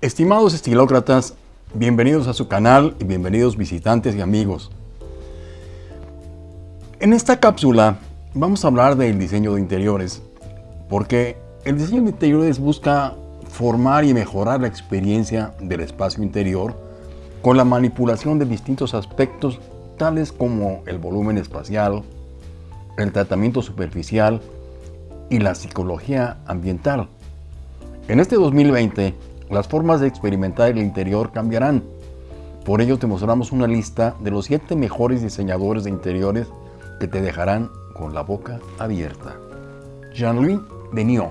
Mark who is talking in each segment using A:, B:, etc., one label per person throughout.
A: Estimados estilócratas, bienvenidos a su canal y bienvenidos visitantes y amigos. En esta cápsula vamos a hablar del diseño de interiores, porque el diseño de interiores busca formar y mejorar la experiencia del espacio interior con la manipulación de distintos aspectos tales como el volumen espacial, el tratamiento superficial y la psicología ambiental. En este 2020, las formas de experimentar el interior cambiarán. Por ello te mostramos una lista de los 7 mejores diseñadores de interiores que te dejarán con la boca abierta. Jean-Louis Denis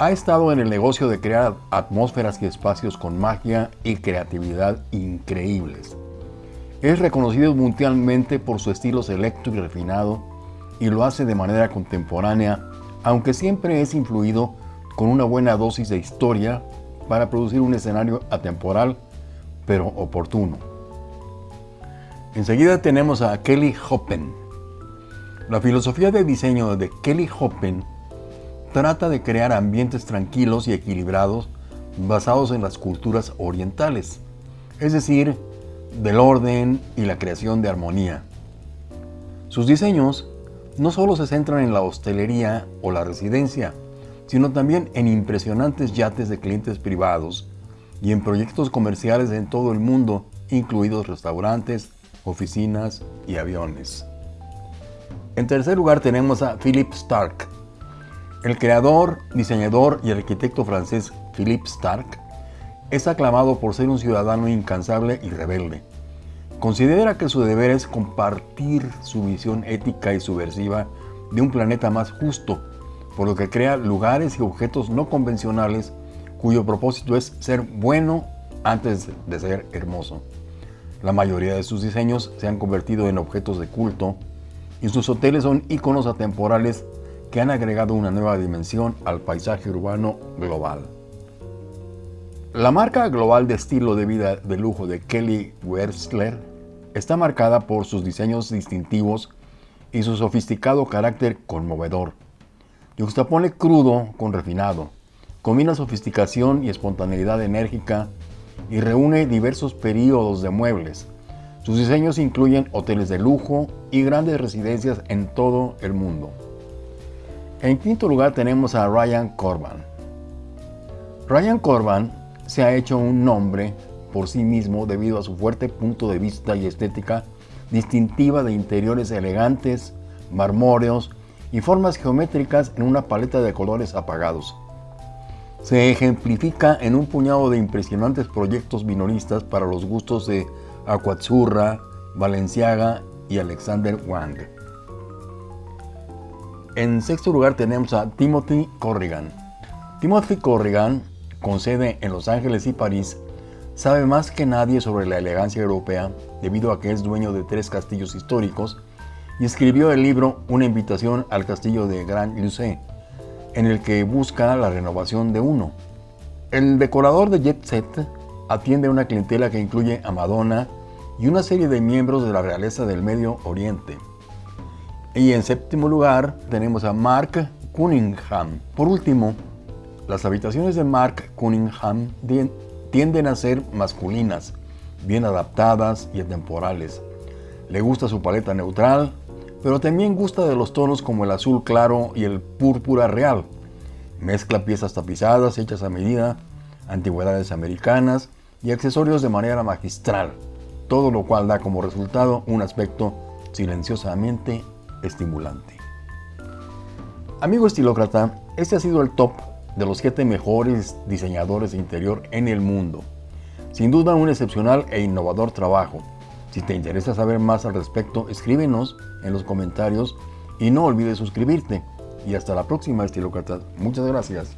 A: ha estado en el negocio de crear atmósferas y espacios con magia y creatividad increíbles. Es reconocido mundialmente por su estilo selecto y refinado y lo hace de manera contemporánea, aunque siempre es influido con una buena dosis de historia para producir un escenario atemporal, pero oportuno. Enseguida tenemos a Kelly Hoppen. La filosofía de diseño de Kelly Hoppen trata de crear ambientes tranquilos y equilibrados basados en las culturas orientales, es decir, del orden y la creación de armonía. Sus diseños no solo se centran en la hostelería o la residencia, sino también en impresionantes yates de clientes privados y en proyectos comerciales en todo el mundo, incluidos restaurantes, oficinas y aviones. En tercer lugar tenemos a Philippe Stark. El creador, diseñador y arquitecto francés Philippe Stark es aclamado por ser un ciudadano incansable y rebelde. Considera que su deber es compartir su visión ética y subversiva de un planeta más justo por lo que crea lugares y objetos no convencionales cuyo propósito es ser bueno antes de ser hermoso. La mayoría de sus diseños se han convertido en objetos de culto y sus hoteles son iconos atemporales que han agregado una nueva dimensión al paisaje urbano global. La marca global de estilo de vida de lujo de Kelly Wersler está marcada por sus diseños distintivos y su sofisticado carácter conmovedor. Juxtapone crudo con refinado, combina sofisticación y espontaneidad enérgica y reúne diversos períodos de muebles. Sus diseños incluyen hoteles de lujo y grandes residencias en todo el mundo. En quinto lugar tenemos a Ryan Corban. Ryan Corban se ha hecho un nombre por sí mismo debido a su fuerte punto de vista y estética distintiva de interiores elegantes, marmóreos y formas geométricas en una paleta de colores apagados. Se ejemplifica en un puñado de impresionantes proyectos minoristas para los gustos de Aquazzurra, Valenciaga y Alexander Wang. En sexto lugar tenemos a Timothy Corrigan. Timothy Corrigan, con sede en Los Ángeles y París, sabe más que nadie sobre la elegancia europea debido a que es dueño de tres castillos históricos y escribió el libro Una invitación al castillo de Grand Lucé, en el que busca la renovación de uno. El decorador de Jet Set atiende una clientela que incluye a Madonna y una serie de miembros de la realeza del Medio Oriente. Y en séptimo lugar tenemos a Mark Cunningham. Por último, las habitaciones de Mark Cunningham tienden a ser masculinas, bien adaptadas y atemporales. Le gusta su paleta neutral, pero también gusta de los tonos como el azul claro y el púrpura real. Mezcla piezas tapizadas hechas a medida, antigüedades americanas y accesorios de manera magistral, todo lo cual da como resultado un aspecto silenciosamente estimulante. Amigo estilócrata, este ha sido el top de los 7 mejores diseñadores de interior en el mundo. Sin duda un excepcional e innovador trabajo si te interesa saber más al respecto, escríbenos en los comentarios y no olvides suscribirte. Y hasta la próxima, estilócratas. Muchas gracias.